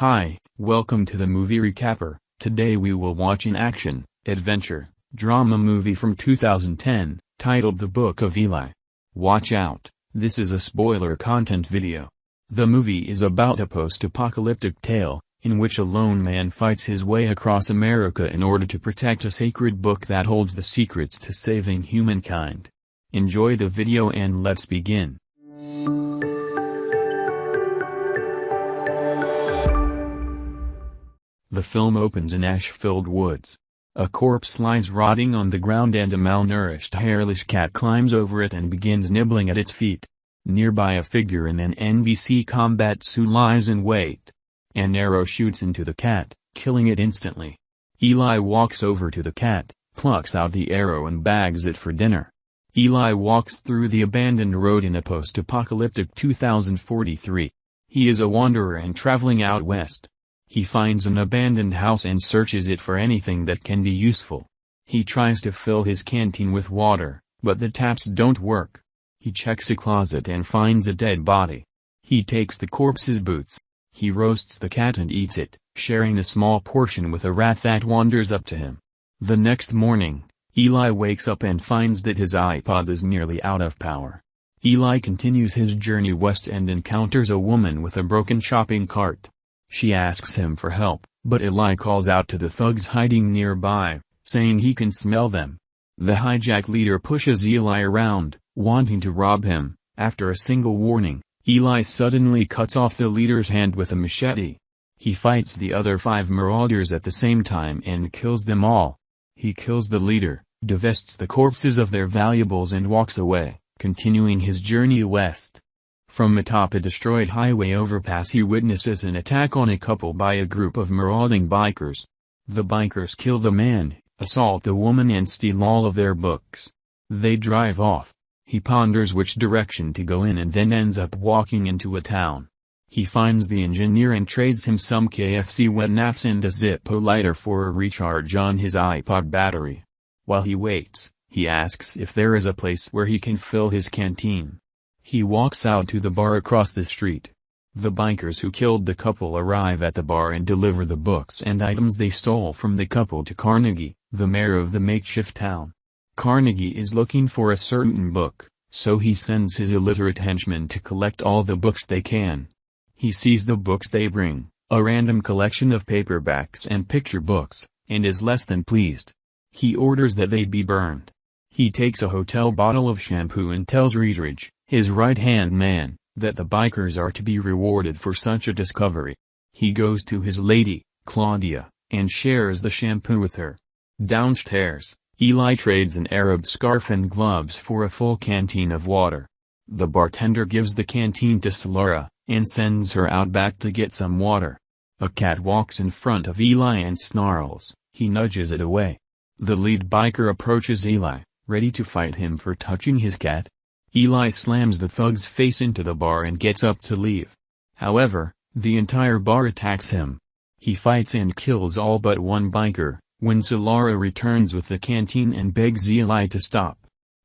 Hi, welcome to the movie recapper. Today we will watch an action, adventure, drama movie from 2010, titled The Book of Eli. Watch out, this is a spoiler content video. The movie is about a post-apocalyptic tale, in which a lone man fights his way across America in order to protect a sacred book that holds the secrets to saving humankind. Enjoy the video and let's begin. The film opens in ash-filled woods. A corpse lies rotting on the ground and a malnourished hairless cat climbs over it and begins nibbling at its feet. Nearby a figure in an NBC combat suit lies in wait. An arrow shoots into the cat, killing it instantly. Eli walks over to the cat, plucks out the arrow and bags it for dinner. Eli walks through the abandoned road in a post-apocalyptic 2043. He is a wanderer and traveling out west. He finds an abandoned house and searches it for anything that can be useful. He tries to fill his canteen with water, but the taps don't work. He checks a closet and finds a dead body. He takes the corpse's boots. He roasts the cat and eats it, sharing a small portion with a rat that wanders up to him. The next morning, Eli wakes up and finds that his iPod is nearly out of power. Eli continues his journey west and encounters a woman with a broken shopping cart. She asks him for help, but Eli calls out to the thugs hiding nearby, saying he can smell them. The hijack leader pushes Eli around, wanting to rob him. After a single warning, Eli suddenly cuts off the leader's hand with a machete. He fights the other five marauders at the same time and kills them all. He kills the leader, divests the corpses of their valuables and walks away, continuing his journey west. From atop a destroyed highway overpass he witnesses an attack on a couple by a group of marauding bikers. The bikers kill the man, assault the woman and steal all of their books. They drive off. He ponders which direction to go in and then ends up walking into a town. He finds the engineer and trades him some KFC wet naps and a Zippo lighter for a recharge on his iPod battery. While he waits, he asks if there is a place where he can fill his canteen. He walks out to the bar across the street. The bikers who killed the couple arrive at the bar and deliver the books and items they stole from the couple to Carnegie, the mayor of the makeshift town. Carnegie is looking for a certain book, so he sends his illiterate henchmen to collect all the books they can. He sees the books they bring, a random collection of paperbacks and picture books, and is less than pleased. He orders that they be burned. He takes a hotel bottle of shampoo and tells Redridge, his right-hand man, that the bikers are to be rewarded for such a discovery. He goes to his lady, Claudia, and shares the shampoo with her. Downstairs, Eli trades an Arab scarf and gloves for a full canteen of water. The bartender gives the canteen to Solara, and sends her out back to get some water. A cat walks in front of Eli and snarls, he nudges it away. The lead biker approaches Eli, ready to fight him for touching his cat, Eli slams the thug's face into the bar and gets up to leave. However, the entire bar attacks him. He fights and kills all but one biker, when Solara returns with the canteen and begs Eli to stop.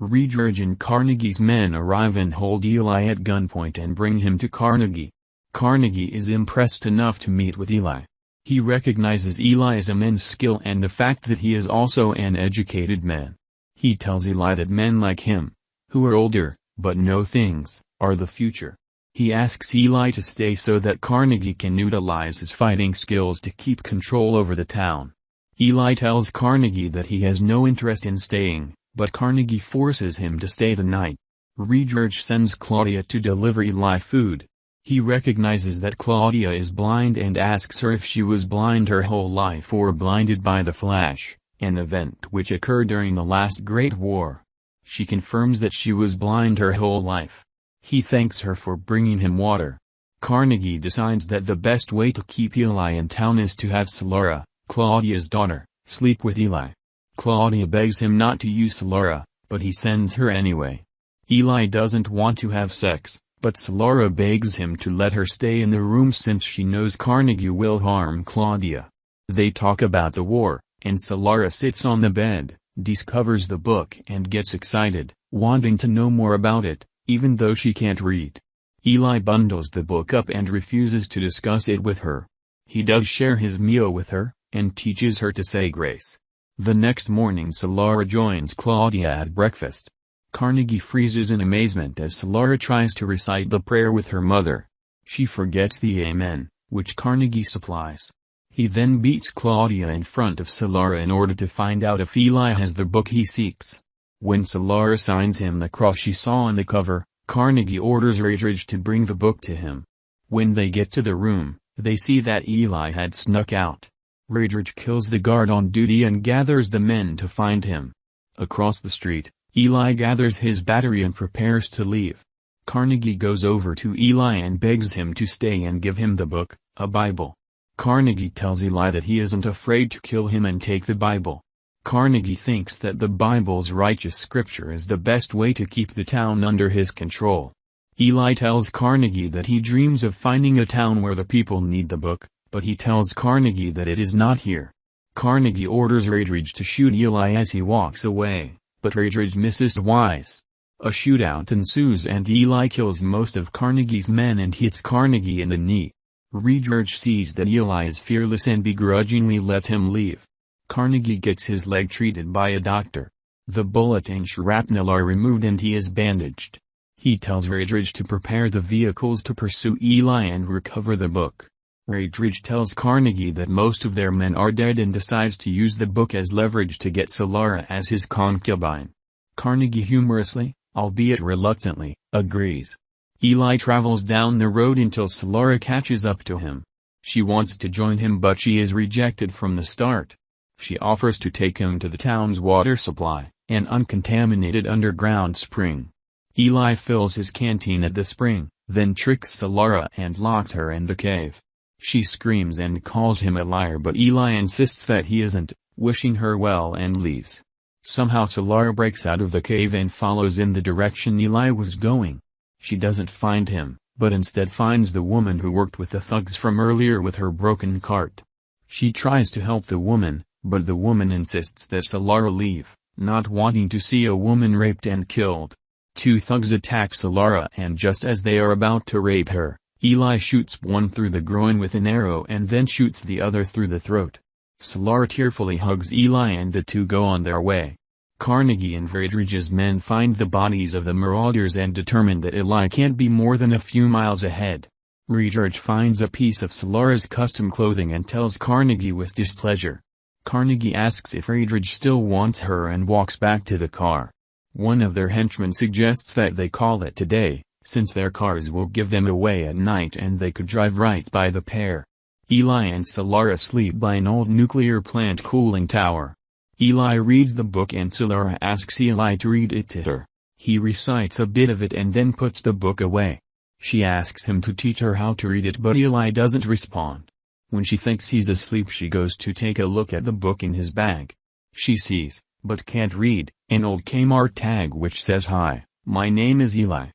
Redridge and Carnegie's men arrive and hold Eli at gunpoint and bring him to Carnegie. Carnegie is impressed enough to meet with Eli. He recognizes Eli's immense skill and the fact that he is also an educated man. He tells Eli that men like him, who are older, but know things, are the future. He asks Eli to stay so that Carnegie can utilize his fighting skills to keep control over the town. Eli tells Carnegie that he has no interest in staying, but Carnegie forces him to stay the night. Redridge sends Claudia to deliver Eli food. He recognizes that Claudia is blind and asks her if she was blind her whole life or blinded by the flash, an event which occurred during the last Great War. She confirms that she was blind her whole life. He thanks her for bringing him water. Carnegie decides that the best way to keep Eli in town is to have Solara, Claudia's daughter, sleep with Eli. Claudia begs him not to use Solara, but he sends her anyway. Eli doesn't want to have sex, but Solara begs him to let her stay in the room since she knows Carnegie will harm Claudia. They talk about the war, and Solara sits on the bed discovers the book and gets excited, wanting to know more about it, even though she can't read. Eli bundles the book up and refuses to discuss it with her. He does share his meal with her, and teaches her to say grace. The next morning Solara joins Claudia at breakfast. Carnegie freezes in amazement as Solara tries to recite the prayer with her mother. She forgets the Amen, which Carnegie supplies. He then beats Claudia in front of Solara in order to find out if Eli has the book he seeks. When Solara signs him the cross she saw on the cover, Carnegie orders Redridge to bring the book to him. When they get to the room, they see that Eli had snuck out. Redridge kills the guard on duty and gathers the men to find him. Across the street, Eli gathers his battery and prepares to leave. Carnegie goes over to Eli and begs him to stay and give him the book, a Bible. Carnegie tells Eli that he isn't afraid to kill him and take the Bible. Carnegie thinks that the Bible's righteous scripture is the best way to keep the town under his control. Eli tells Carnegie that he dreams of finding a town where the people need the book, but he tells Carnegie that it is not here. Carnegie orders Redridge to shoot Eli as he walks away but Redridge misses twice. A shootout ensues and Eli kills most of Carnegie's men and hits Carnegie in the knee. Redridge sees that Eli is fearless and begrudgingly lets him leave. Carnegie gets his leg treated by a doctor. The bullet and shrapnel are removed and he is bandaged. He tells Redridge to prepare the vehicles to pursue Eli and recover the book. Redridge tells Carnegie that most of their men are dead and decides to use the book as leverage to get Solara as his concubine. Carnegie humorously, albeit reluctantly, agrees. Eli travels down the road until Solara catches up to him. She wants to join him but she is rejected from the start. She offers to take him to the town's water supply, an uncontaminated underground spring. Eli fills his canteen at the spring, then tricks Solara and locks her in the cave. She screams and calls him a liar but Eli insists that he isn't, wishing her well and leaves. Somehow Solara breaks out of the cave and follows in the direction Eli was going. She doesn't find him, but instead finds the woman who worked with the thugs from earlier with her broken cart. She tries to help the woman, but the woman insists that Solara leave, not wanting to see a woman raped and killed. Two thugs attack Solara and just as they are about to rape her, Eli shoots one through the groin with an arrow and then shoots the other through the throat. Solara tearfully hugs Eli and the two go on their way. Carnegie and Redridge's men find the bodies of the marauders and determine that Eli can't be more than a few miles ahead. Redridge finds a piece of Solara's custom clothing and tells Carnegie with displeasure. Carnegie asks if Redridge still wants her and walks back to the car. One of their henchmen suggests that they call it today, since their cars will give them away at night and they could drive right by the pair. Eli and Solara sleep by an old nuclear plant cooling tower. Eli reads the book and Solara asks Eli to read it to her. He recites a bit of it and then puts the book away. She asks him to teach her how to read it but Eli doesn't respond. When she thinks he's asleep she goes to take a look at the book in his bag. She sees, but can't read, an old Kmart tag which says hi, my name is Eli.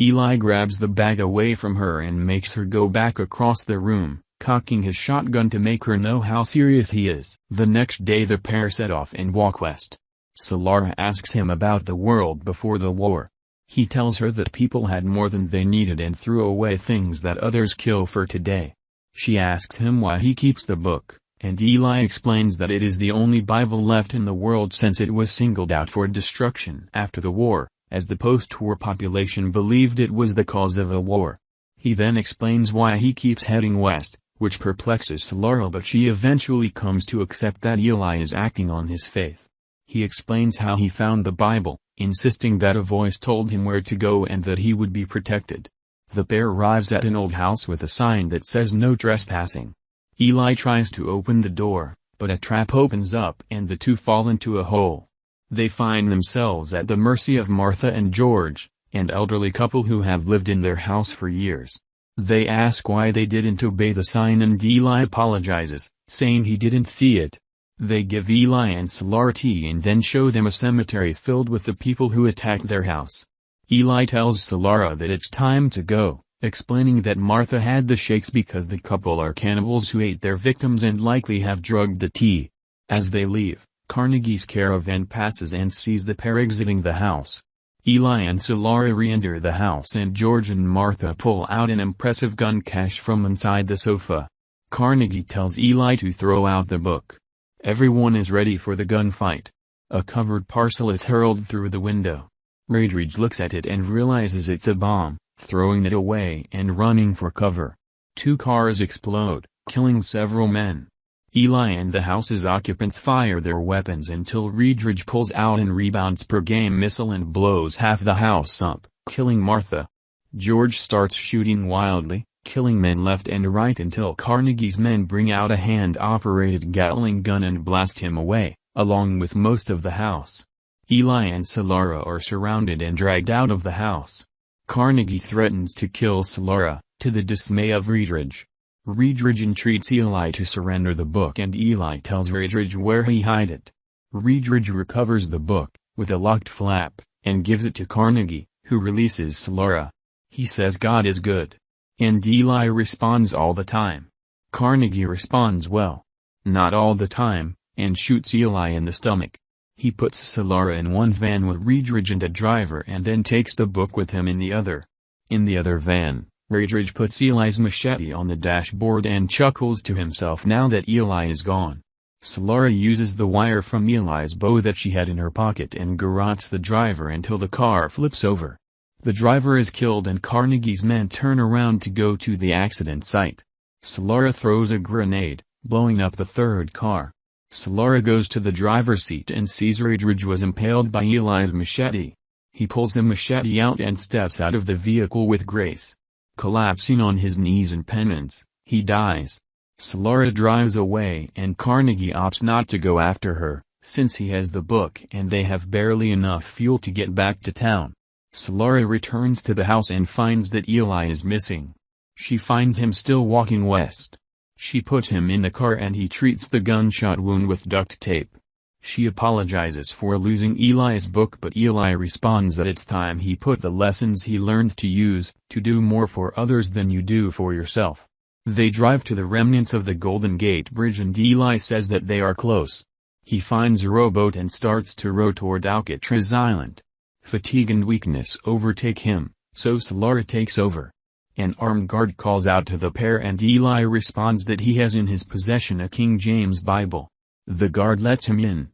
Eli grabs the bag away from her and makes her go back across the room, cocking his shotgun to make her know how serious he is. The next day the pair set off and walk west. Solara asks him about the world before the war. He tells her that people had more than they needed and threw away things that others kill for today. She asks him why he keeps the book, and Eli explains that it is the only Bible left in the world since it was singled out for destruction after the war as the post-war population believed it was the cause of a war. He then explains why he keeps heading west, which perplexes Solara but she eventually comes to accept that Eli is acting on his faith. He explains how he found the Bible, insisting that a voice told him where to go and that he would be protected. The pair arrives at an old house with a sign that says no trespassing. Eli tries to open the door, but a trap opens up and the two fall into a hole. They find themselves at the mercy of Martha and George, an elderly couple who have lived in their house for years. They ask why they didn't obey the sign and Eli apologizes, saying he didn't see it. They give Eli and Solara tea and then show them a cemetery filled with the people who attacked their house. Eli tells Solara that it's time to go, explaining that Martha had the shakes because the couple are cannibals who ate their victims and likely have drugged the tea. As they leave, Carnegie's caravan passes and sees the pair exiting the house. Eli and Solara re-enter the house and George and Martha pull out an impressive gun cache from inside the sofa. Carnegie tells Eli to throw out the book. Everyone is ready for the gunfight. A covered parcel is hurled through the window. Redridge looks at it and realizes it's a bomb, throwing it away and running for cover. Two cars explode, killing several men. Eli and the house's occupants fire their weapons until Redridge pulls out and rebounds per game missile and blows half the house up, killing Martha. George starts shooting wildly, killing men left and right until Carnegie's men bring out a hand-operated Gatling gun and blast him away, along with most of the house. Eli and Solara are surrounded and dragged out of the house. Carnegie threatens to kill Solara, to the dismay of Redridge. Redridge entreats Eli to surrender the book and Eli tells Redridge where he hide it. Redridge recovers the book, with a locked flap, and gives it to Carnegie, who releases Solara. He says God is good. And Eli responds all the time. Carnegie responds well. Not all the time, and shoots Eli in the stomach. He puts Solara in one van with Redridge and a driver and then takes the book with him in the other. In the other van, Redridge puts Eli's machete on the dashboard and chuckles to himself now that Eli is gone. Solara uses the wire from Eli's bow that she had in her pocket and garrots the driver until the car flips over. The driver is killed and Carnegie's men turn around to go to the accident site. Solara throws a grenade, blowing up the third car. Solara goes to the driver's seat and sees Redridge was impaled by Eli's machete. He pulls the machete out and steps out of the vehicle with grace. Collapsing on his knees in penance, he dies. Solara drives away and Carnegie opts not to go after her, since he has the book and they have barely enough fuel to get back to town. Solara returns to the house and finds that Eli is missing. She finds him still walking west. She puts him in the car and he treats the gunshot wound with duct tape. She apologizes for losing Eli's book but Eli responds that it's time he put the lessons he learned to use, to do more for others than you do for yourself. They drive to the remnants of the Golden Gate Bridge and Eli says that they are close. He finds a rowboat and starts to row toward Alcatraz Island. Fatigue and weakness overtake him, so Solara takes over. An armed guard calls out to the pair and Eli responds that he has in his possession a King James Bible. The guard lets him in.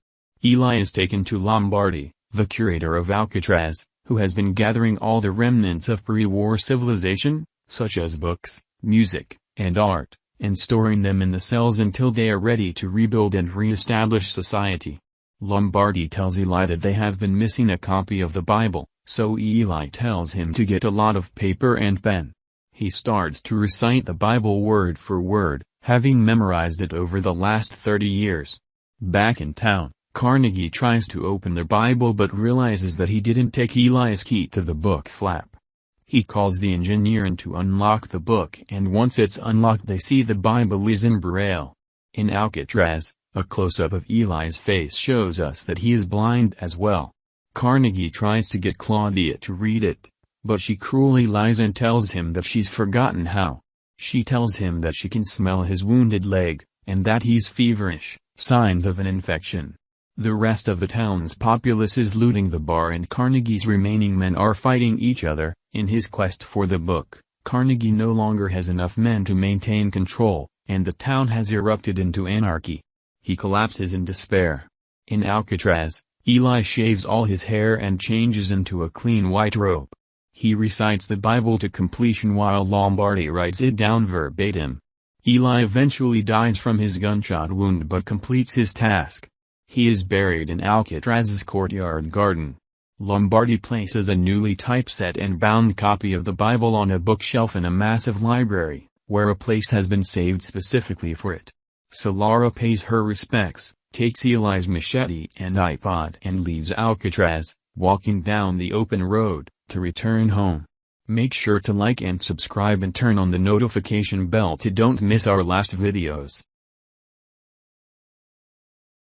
Eli is taken to Lombardi, the curator of Alcatraz, who has been gathering all the remnants of pre-war civilization, such as books, music, and art, and storing them in the cells until they are ready to rebuild and re-establish society. Lombardi tells Eli that they have been missing a copy of the Bible, so Eli tells him to get a lot of paper and pen. He starts to recite the Bible word for word, having memorized it over the last 30 years. Back in town, Carnegie tries to open the Bible but realizes that he didn't take Eli's key to the book flap. He calls the engineer in to unlock the book and once it's unlocked they see the Bible is in Braille. In Alcatraz, a close-up of Eli's face shows us that he is blind as well. Carnegie tries to get Claudia to read it, but she cruelly lies and tells him that she's forgotten how. She tells him that she can smell his wounded leg, and that he's feverish, signs of an infection. The rest of the town's populace is looting the bar and Carnegie's remaining men are fighting each other. In his quest for the book, Carnegie no longer has enough men to maintain control, and the town has erupted into anarchy. He collapses in despair. In Alcatraz, Eli shaves all his hair and changes into a clean white robe. He recites the Bible to completion while Lombardi writes it down verbatim. Eli eventually dies from his gunshot wound but completes his task. He is buried in Alcatraz's courtyard garden. Lombardi places a newly typeset and bound copy of the Bible on a bookshelf in a massive library, where a place has been saved specifically for it. Solara pays her respects, takes Eli's machete and iPod and leaves Alcatraz, walking down the open road, to return home. Make sure to like and subscribe and turn on the notification bell to don't miss our last videos.